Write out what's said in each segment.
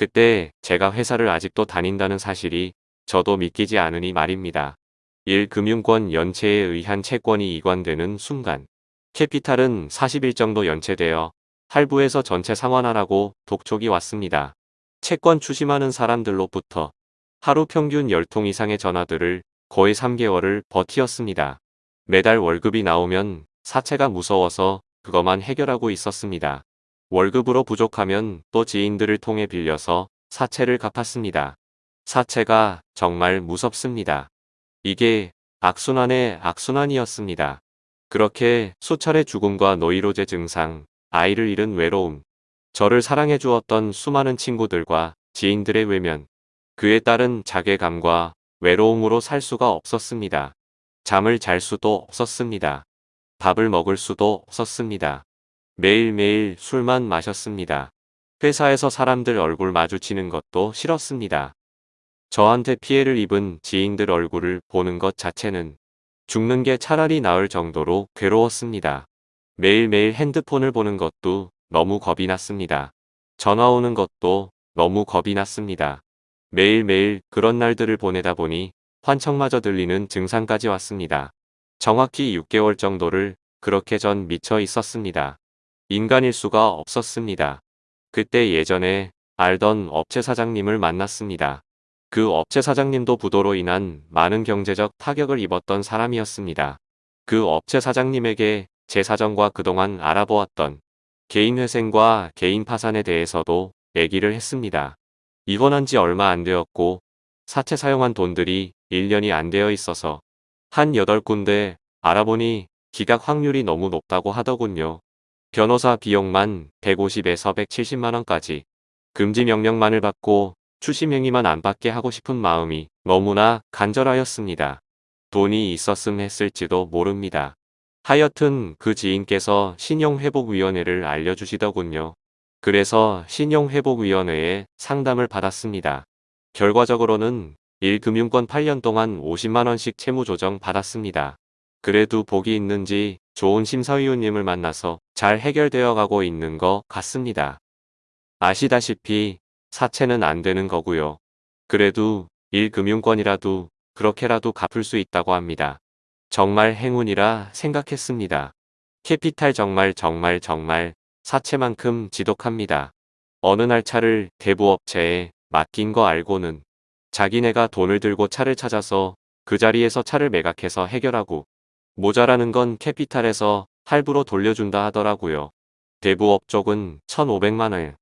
그때 제가 회사를 아직도 다닌다는 사실이 저도 믿기지 않으니 말입니다. 1 금융권 연체에 의한 채권이 이관되는 순간 캐피탈은 40일 정도 연체되어 할부에서 전체 상환하라고 독촉이 왔습니다. 채권 추심하는 사람들로부터 하루 평균 10통 이상의 전화들을 거의 3개월을 버티었습니다. 매달 월급이 나오면 사채가 무서워서 그것만 해결하고 있었습니다. 월급으로 부족하면 또 지인들을 통해 빌려서 사채를 갚았습니다. 사채가 정말 무섭습니다. 이게 악순환의 악순환이었습니다. 그렇게 수차례 죽음과 노이로제 증상, 아이를 잃은 외로움, 저를 사랑해 주었던 수많은 친구들과 지인들의 외면, 그에 따른 자괴감과 외로움으로 살 수가 없었습니다. 잠을 잘 수도 없었습니다. 밥을 먹을 수도 없었습니다. 매일매일 술만 마셨습니다. 회사에서 사람들 얼굴 마주치는 것도 싫었습니다. 저한테 피해를 입은 지인들 얼굴을 보는 것 자체는 죽는 게 차라리 나을 정도로 괴로웠습니다. 매일매일 핸드폰을 보는 것도 너무 겁이 났습니다. 전화 오는 것도 너무 겁이 났습니다. 매일매일 그런 날들을 보내다 보니 환청마저 들리는 증상까지 왔습니다. 정확히 6개월 정도를 그렇게 전 미쳐 있었습니다. 인간일 수가 없었습니다. 그때 예전에 알던 업체 사장님을 만났습니다. 그 업체 사장님도 부도로 인한 많은 경제적 타격을 입었던 사람이었습니다. 그 업체 사장님에게 제 사정과 그동안 알아보았던 개인회생과 개인 파산에 대해서도 얘기를 했습니다. 입원한 지 얼마 안 되었고 사채 사용한 돈들이 1년이 안 되어 있어서 한 8군데 알아보니 기각 확률이 너무 높다고 하더군요. 변호사 비용만 150에서 170만원까지 금지 명령만을 받고 추심행위만 안 받게 하고 싶은 마음이 너무나 간절하였습니다. 돈이 있었음 했을지도 모릅니다. 하여튼 그 지인께서 신용회복위원회를 알려주시더군요. 그래서 신용회복위원회에 상담을 받았습니다. 결과적으로는 1금융권 8년 동안 50만원씩 채무조정 받았습니다. 그래도 복이 있는지 좋은 심사위원님을 만나서 잘 해결되어 가고 있는 것 같습니다. 아시다시피 사채는 안 되는 거고요. 그래도 1금융권이라도 그렇게라도 갚을 수 있다고 합니다. 정말 행운이라 생각했습니다. 캐피탈 정말 정말 정말 사채만큼 지독합니다. 어느 날 차를 대부업체에 맡긴 거 알고는 자기네가 돈을 들고 차를 찾아서 그 자리에서 차를 매각해서 해결하고 모자라는 건 캐피탈에서 할부로 돌려준다 하더라고요. 대부업 쪽은 1,500만원,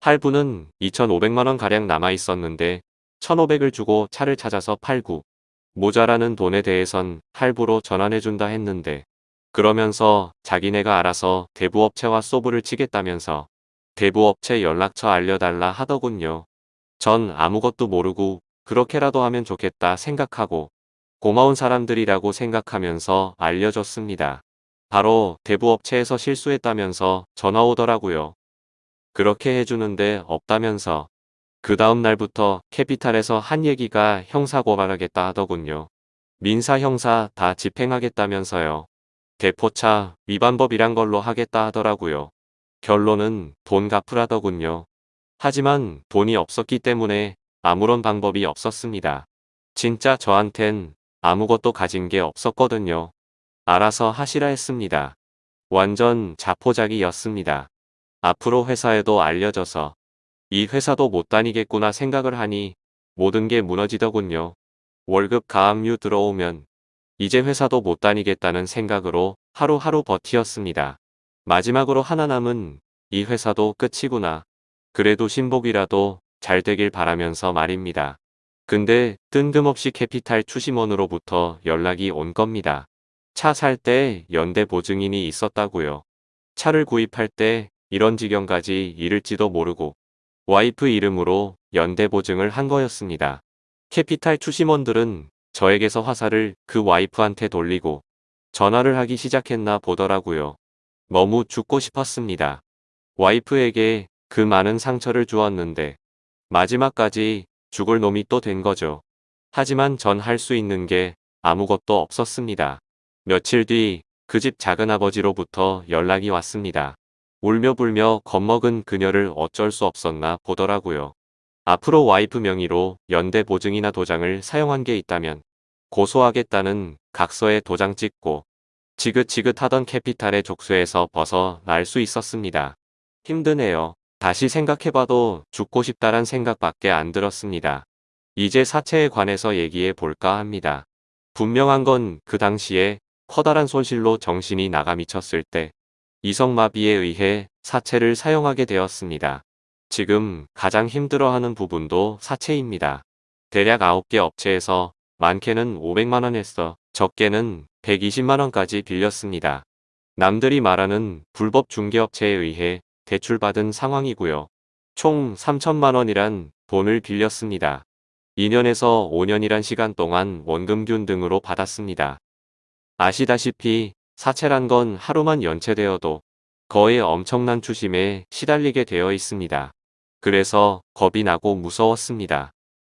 할부는 2,500만원 가량 남아 있었는데 1,500을 주고 차를 찾아서 팔고 모자라는 돈에 대해선 할부로 전환해준다 했는데 그러면서 자기네가 알아서 대부업체와 소부를 치겠다면서 대부업체 연락처 알려달라 하더군요. 전 아무것도 모르고 그렇게라도 하면 좋겠다 생각하고 고마운 사람들이라고 생각하면서 알려줬습니다. 바로 대부업체에서 실수했다면서 전화 오더라고요. 그렇게 해주는데 없다면서 그 다음 날부터 캐피탈에서 한 얘기가 형사고발하겠다 하더군요. 민사 형사 다 집행하겠다면서요. 대포차 위반법이란 걸로 하겠다 하더라고요. 결론은 돈 갚으라더군요. 하지만 돈이 없었기 때문에 아무런 방법이 없었습니다. 진짜 저한텐 아무것도 가진 게 없었거든요. 알아서 하시라 했습니다. 완전 자포자기였습니다. 앞으로 회사에도 알려져서 이 회사도 못 다니겠구나 생각을 하니 모든 게 무너지더군요. 월급 가압류 들어오면 이제 회사도 못 다니겠다는 생각으로 하루하루 버티었습니다. 마지막으로 하나 남은 이 회사도 끝이구나. 그래도 신복이라도 잘 되길 바라면서 말입니다. 근데 뜬금없이 캐피탈 추심원으로부터 연락이 온 겁니다. 차 살 때 연대 보증인이 있었다고요. 차를 구입할 때 이런 지경까지 이를지도 모르고 와이프 이름으로 연대 보증을 한 거였습니다. 캐피탈 추심원들은 저에게서 화살을 그 와이프한테 돌리고 전화를 하기 시작했나 보더라고요. 너무 죽고 싶었습니다. 와이프에게 그 많은 상처를 주었는데 마지막까지 죽을 놈이 또 된 거죠. 하지만 전 할 수 있는 게 아무것도 없었습니다. 며칠 뒤 그 집 작은아버지로부터 연락이 왔습니다. 울며 불며 겁먹은 그녀를 어쩔 수 없었나 보더라고요. 앞으로 와이프 명의로 연대 보증이나 도장을 사용한 게 있다면 고소하겠다는 각서에 도장 찍고 지긋지긋하던 캐피탈의 족쇄에서 벗어날 수 있었습니다. 힘드네요. 다시 생각해봐도 죽고 싶다란 생각밖에 안 들었습니다. 이제 사체에 관해서 얘기해 볼까 합니다. 분명한 건 그 당시에 커다란 손실로 정신이 나가 미쳤을 때 이성마비에 의해 사체를 사용하게 되었습니다. 지금 가장 힘들어하는 부분도 사체입니다. 대략 9개 업체에서 많게는 500만원 했어 적게는 120만원까지 빌렸습니다. 남들이 말하는 불법 중개업체에 의해 대출받은 상황이고요. 총 3천만 원이란 돈을 빌렸습니다. 2년에서 5년이란 시간 동안 원금균 등으로 받았습니다. 아시다시피 사채란 건 하루만 연체되어도 거의 엄청난 추심에 시달리게 되어 있습니다. 그래서 겁이 나고 무서웠습니다.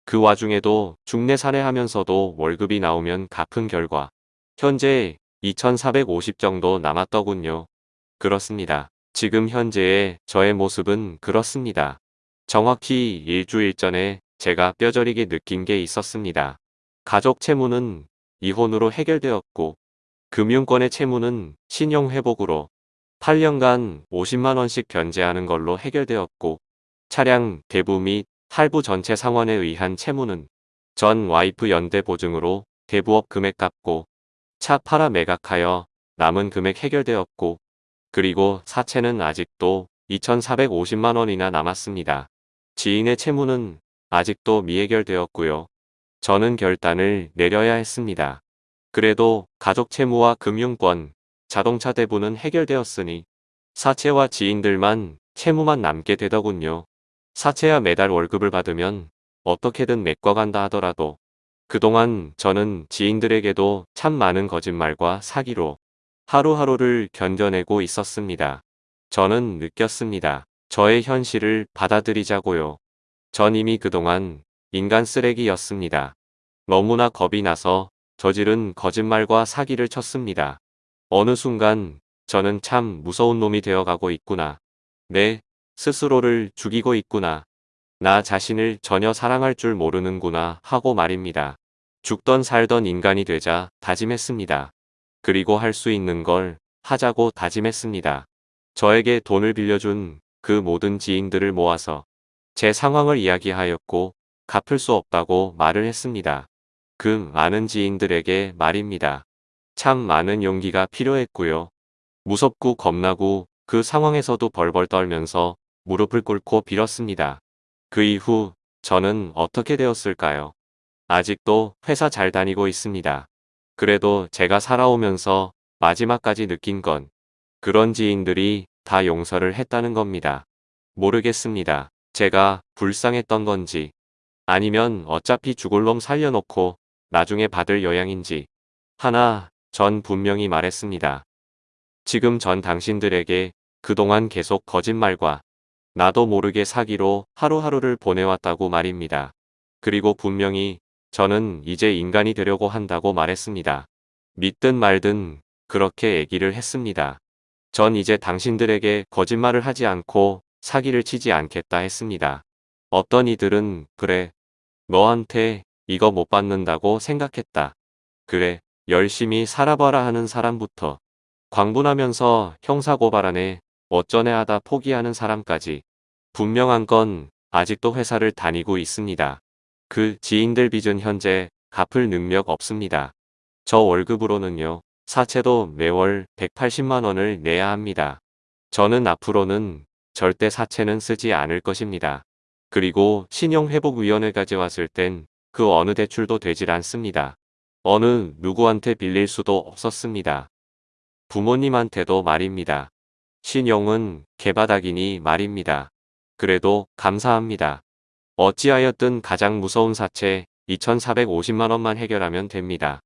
그 와중에도 중내 살해하면서도 월급이 나오면 갚은 결과 현재 2450 정도 남았더군요. 그렇습니다. 지금 현재의 저의 모습은 그렇습니다. 정확히 일주일 전에 제가 뼈저리게 느낀 게 있었습니다. 가족 채무는 이혼으로 해결되었고 금융권의 채무는 신용회복으로 8년간 50만원씩 변제하는 걸로 해결되었고 차량 대부 및 할부 전체 상환에 의한 채무는 전 와이프 연대 보증으로 대부업 금액 갚고 차 팔아 매각하여 남은 금액 해결되었고 그리고 사채는 아직도 2,450만원이나 남았습니다. 지인의 채무는 아직도 미해결되었고요. 저는 결단을 내려야 했습니다. 그래도 가족 채무와 금융권, 자동차 대부는 해결되었으니 사채와 지인들만 채무만 남게 되더군요. 사채야 매달 월급을 받으면 어떻게든 메꿔간다 하더라도 그동안 저는 지인들에게도 참 많은 거짓말과 사기로 하루하루를 견뎌내고 있었습니다. 저는 느꼈습니다. 저의 현실을 받아들이자고요. 전 이미 그동안 인간 쓰레기였습니다. 너무나 겁이 나서 저지른 거짓말과 사기를 쳤습니다. 어느 순간 저는 참 무서운 놈이 되어가고 있구나. 내 스스로를 죽이고 있구나. 나 자신을 전혀 사랑할 줄 모르는구나 하고 말입니다. 죽던 살던 인간이 되자 다짐했습니다. 그리고 할 수 있는 걸 하자고 다짐했습니다. 저에게 돈을 빌려준 그 모든 지인들을 모아서 제 상황을 이야기하였고 갚을 수 없다고 말을 했습니다. 그 많은 지인들에게 말입니다. 참 많은 용기가 필요했고요. 무섭고 겁나고 그 상황에서도 벌벌 떨면서 무릎을 꿇고 빌었습니다. 그 이후 저는 어떻게 되었을까요? 아직도 회사 잘 다니고 있습니다. 그래도 제가 살아오면서 마지막까지 느낀 건 그런 지인들이 다 용서를 했다는 겁니다. 모르겠습니다. 제가 불쌍했던 건지 아니면 어차피 죽을 놈 살려놓고 나중에 받을 여양인지 하나 전 분명히 말했습니다. 지금 전 당신들에게 그동안 계속 거짓말과 나도 모르게 사기로 하루하루를 보내왔다고 말입니다. 그리고 분명히 저는 이제 인간이 되려고 한다고 말했습니다. 믿든 말든 그렇게 얘기를 했습니다. 전 이제 당신들에게 거짓말을 하지 않고 사기를 치지 않겠다 했습니다. 어떤 이들은 그래 너한테 이거 못 받는다고 생각했다. 그래 열심히 살아봐라 하는 사람부터 광분하면서 형사고발안에 어쩌네 하다 포기하는 사람까지 분명한 건 아직도 회사를 다니고 있습니다. 그 지인들 빚은 현재 갚을 능력 없습니다. 저 월급으로는요. 사채도 매월 180만원을 내야 합니다. 저는 앞으로는 절대 사채는 쓰지 않을 것입니다. 그리고 신용회복위원회까지 왔을 땐 그 어느 대출도 되질 않습니다. 어느 누구한테 빌릴 수도 없었습니다. 부모님한테도 말입니다. 신용은 개바닥이니 말입니다. 그래도 감사합니다. 어찌하였든 가장 무서운 사채 2450만원만 해결하면 됩니다.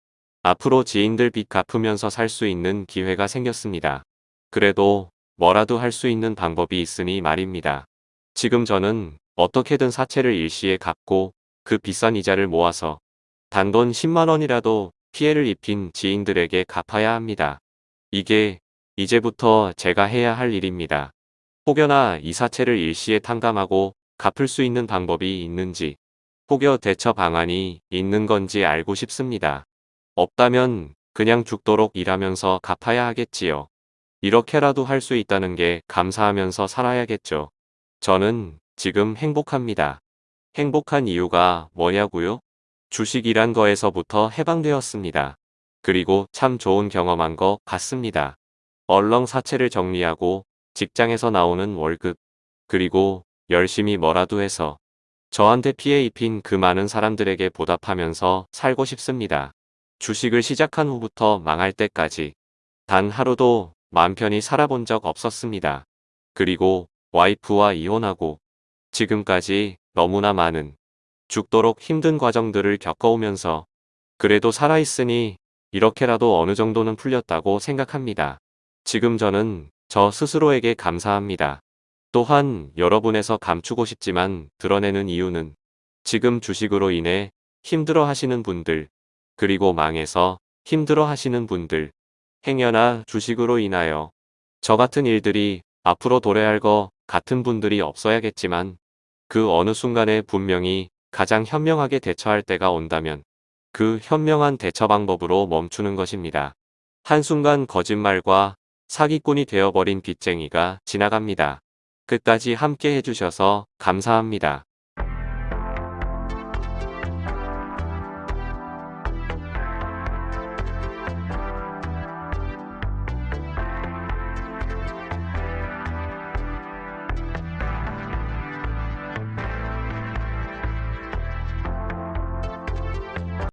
앞으로 지인들 빚 갚으면서 살 수 있는 기회가 생겼습니다. 그래도 뭐라도 할 수 있는 방법이 있으니 말입니다. 지금 저는 어떻게든 사채를 일시에 갚고 그 비싼 이자를 모아서 단돈 10만원이라도 피해를 입힌 지인들에게 갚아야 합니다. 이게 이제부터 제가 해야 할 일입니다. 혹여나 이 사채를 일시에 탕감하고 갚을 수 있는 방법이 있는지, 혹여 대처 방안이 있는 건지 알고 싶습니다. 없다면 그냥 죽도록 일하면서 갚아야 하겠지요. 이렇게라도 할 수 있다는 게 감사하면서 살아야겠죠. 저는 지금 행복합니다. 행복한 이유가 뭐냐고요? 주식이란 거에서부터 해방되었습니다. 그리고 참 좋은 경험한 것 같습니다. 얼렁 사채를 정리하고 직장에서 나오는 월급, 그리고 열심히 뭐라도 해서 저한테 피해 입힌 그 많은 사람들에게 보답하면서 살고 싶습니다. 주식을 시작한 후부터 망할 때까지 단 하루도 맘 편히 살아본 적 없었습니다. 그리고 와이프와 이혼하고 지금까지 너무나 많은 죽도록 힘든 과정들을 겪어오면서 그래도 살아있으니 이렇게라도 어느 정도는 풀렸다고 생각합니다. 지금 저는 저 스스로에게 감사합니다. 또한 여러분에서 감추고 싶지만 드러내는 이유는 지금 주식으로 인해 힘들어 하시는 분들, 그리고 망해서 힘들어 하시는 분들, 행여나 주식으로 인하여 저 같은 일들이 앞으로 도래할 것 같은 분들이 없어야겠지만 그 어느 순간에 분명히 가장 현명하게 대처할 때가 온다면 그 현명한 대처 방법으로 멈추는 것입니다. 한순간 거짓말과 사기꾼이 되어버린 빚쟁이가 지나갑니다. 끝까지 함께 해주셔서 감사합니다.